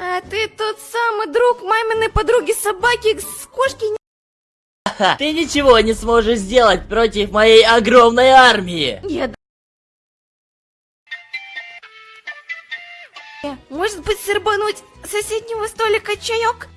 А ты тот самый друг маминой подруги собаки с кошки? Ха, Ты ничего не сможешь сделать против моей огромной армии. Я... Может быть, сорбануть соседнего столика чаек?